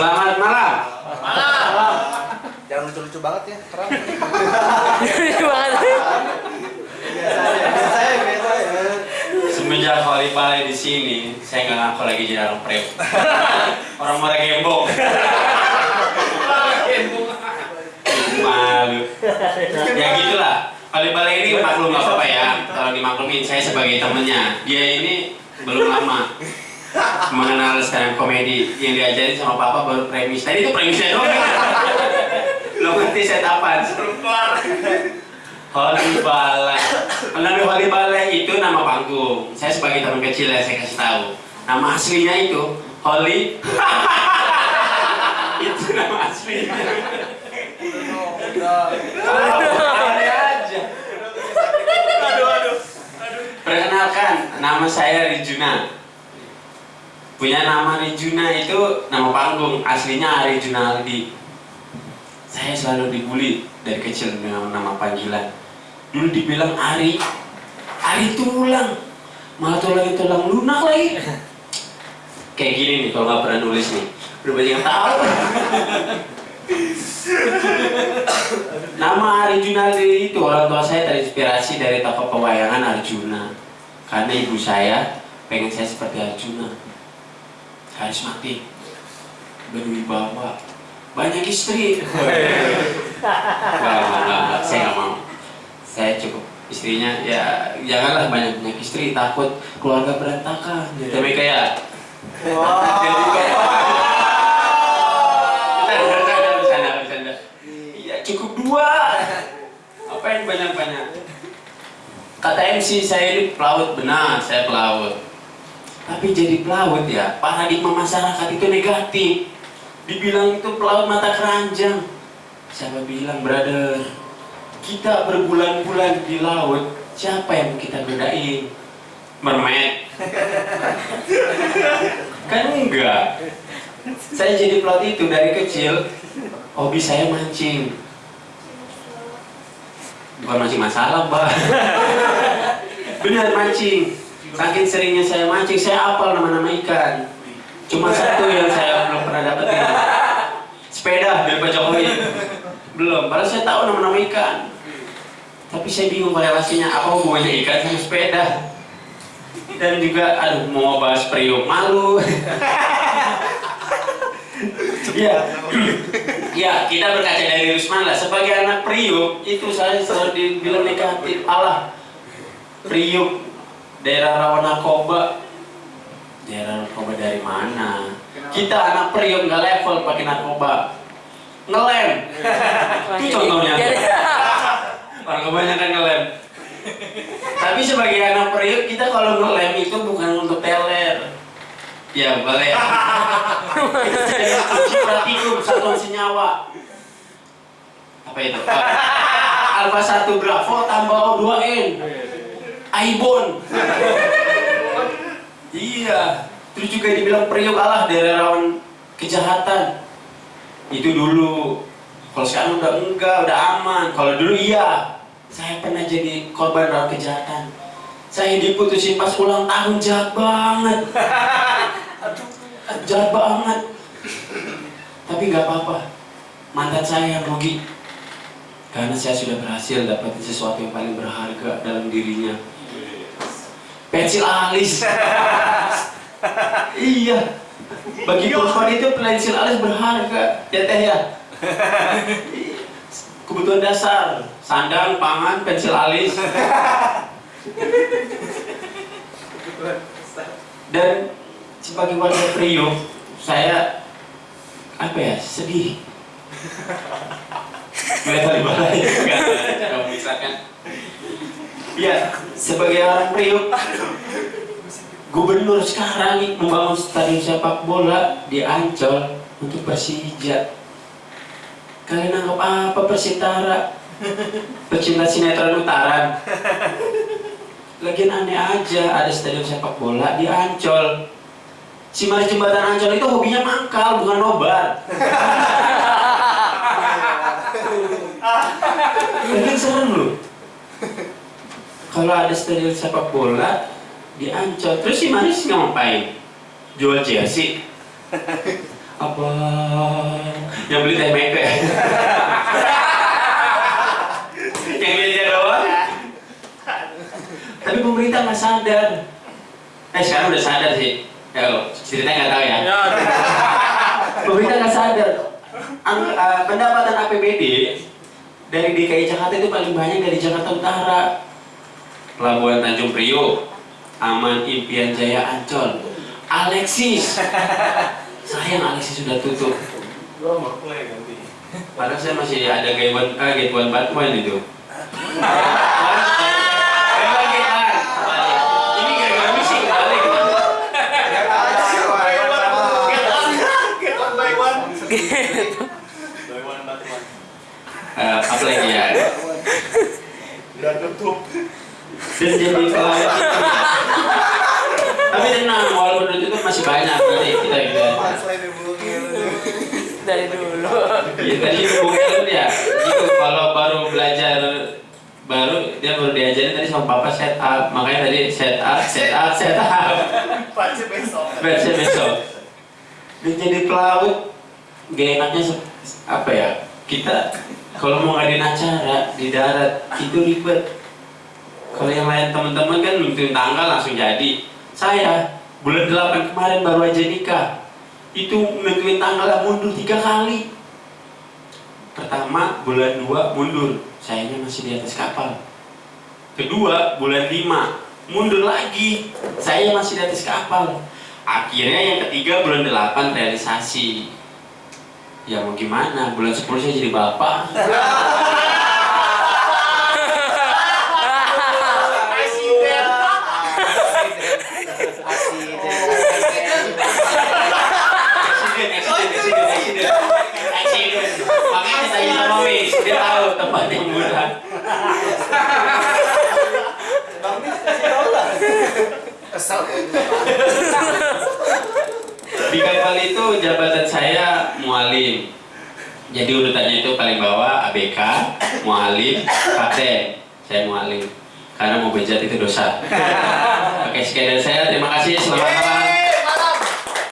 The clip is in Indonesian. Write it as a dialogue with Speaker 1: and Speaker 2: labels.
Speaker 1: Selamat malam.
Speaker 2: Malam.
Speaker 3: Jangan lucu-lucu banget ya, terang. Ya, biasa ya.
Speaker 1: Semenjak Balai di sini, saya nggak ngaku lagi jadi orang priok. orang marah gembok. Malu. Ya gitulah. Wali Balai ini maklum nggak apa-apa ya. Kalau dimaklumin, saya sebagai temennya. Dia ini belum lama mengenal stand komedi yang diajarin sama papa baru premis. Tadi itu premisnya doang. Lo ngerti set? Seru keluar. Holy Balai. Nama Holy Balai itu nama panggung. Saya sebagai teman kecil ya saya kasih tahu. Nama aslinya itu Holy. itu nama aslinya. Perkenalkan, nama saya Rijuna. Punya nama Rijuna itu nama panggung, aslinya Ari Junaldi. Saya selalu dibully dari kecil dengan nama panggilan. Dulu dibilang Ari, Ari tulang, malah tulang tulang lunak lagi. Kayak gini nih kalau nggak pernah nulis nih, udah banyak yang tahu. Nama Ari Junaldi itu orang tua saya terinspirasi dari tokoh pewayangan Arjuna. Karena ibu saya pengen saya seperti Arjuna. Harus mati. Berwibawa. Banyak istri. Enggak. Saya nggak mau. Saya cukup istrinya ya janganlah banyak banyak istri takut keluarga berantakan tapi kayak bercanda iya cukup dua apa yang banyak banyak kata MC saya ini pelaut benar saya pelaut tapi jadi pelaut ya paradigma masyarakat itu negatif. Dibilang itu pelaut mata keranjang. Siapa bilang brother? Kita berbulan-bulan di laut siapa yang kita godain? Mermaid. Kan enggak. Saya jadi pelaut itu dari kecil. Hobi saya mancing. Bukan mancing masalah mbak. Benar mancing saking seringnya saya mancing saya hafal nama-nama ikan. Cuma satu yang saya belum pernah dapetin sepeda dari Pak Jokowi. Belum padahal saya tahu nama-nama ikan. Tapi saya bingung korelasinya apa hubungannya ikan sama sepeda? Dan juga aduh mau bahas priok malu. Ya ya kita berkaca dari Rusman lah. Sebagai anak priok itu saya selalu dibilang negatif. Allah priok daerah rawan narkoba daerah narkoba dari mana? Kita anak priok nggak level pakai narkoba. Ngelem. Itu contohnya. Orang kebanyakan ngelem. Tapi sebagai anak priok kita kalau ngelem itu bukan untuk teler. Ya boleh. Praktikum satuan senyawa. Apa itu? Alpha 1 bravo tambah O 2 N Aibon. Iya terus juga dibilang priok Allah daerah rawan kejahatan. Itu dulu. Kalau sekarang udah enggak udah aman. Kalau dulu iya. Saya pernah jadi korban dalam kejahatan. Saya diputusin pas ulang tahun jahat banget. Aduh. Jahat banget. Tapi nggak apa-apa. Mantan saya yang rugi karena saya sudah berhasil dapetin sesuatu yang paling berharga dalam dirinya pensil alis. Iya. Bagi perempuan itu pensil alis berharga. Ya teh ya? Kebutuhan dasar. Sandang pangan pensil alis. Dan sebagai warga Priok saya apa ya sedih. Melihat balai nggak misalkan ya sebagai orang Priok gubernur sekarang nih membangun stadion sepak bola di Ancol untuk Persija. Kalian anggap apa Persitara pecinta sinetron utaran Lagian aneh aja ada stadion sepak bola di Ancol. Si Mari Jembatan Ancol itu hobinya mangkal bukan nobar. Mungkin serem loh kalau ada stadion sepak bola di Ancol terus si Maris ngapain? Jual jersey? Abang yang beli teh meke yang dia doang? Tapi pemerintah nggak sadar. Eh sekarang udah sadar sih. Ya ceritanya nggak tahu ya.
Speaker 2: Ya,
Speaker 1: pemerintah nggak sadar. Ang- eh, pendapatan APBD dari DKI Jakarta itu paling banyak dari Jakarta Utara Pelabuhan Tanjung Priok Aman Impian Jaya Ancol. Alexis. Sayang Alexis sudah tutup. Padahal saya masih ada gayuan ah gayuan Batman itu. Eh, apa lagi ya?
Speaker 3: Udah tutup.
Speaker 1: Dan jadi pelayan tapi tenang walaupun itu masih banyak nanti kita kita
Speaker 3: Selain dihubungin.
Speaker 2: dari dulu.
Speaker 1: ya tadi Bung Ellen ya. Gitu kalau baru belajar baru dia baru diajarin tadi sama papa set up. Makanya tadi set up set up set up.
Speaker 3: Pasti besok.
Speaker 1: besok besok. Dan jadi pelaut. Gak enaknya apa ya kita kalau mau ngadain acara di darat itu ribet kalau yang lain teman-teman kan nentuin tanggal langsung jadi. Saya bulan 8 kemarin baru aja nikah. Itu nentuin tanggal mundur tiga kali. Pertama bulan 2 mundur. Sayanya masih di atas kapal. Kedua bulan 5 mundur lagi. Saya masih di atas kapal. Akhirnya yang ketiga bulan 8 realisasi. Ya mau gimana? Bulan 10 saya jadi bapak Accident, accident, accident, accident. Accident. Makanya saya sama Wis, dia tahu tempat yang murah.
Speaker 3: Kesal.
Speaker 1: Di jabatan saya mualim. Jadi urutannya itu paling bawah ABK, mualim, kapten. Saya mualim. Karena mau bejat itu dosa. Oke, sekian dari saya. Terima kasih. Selamat malam.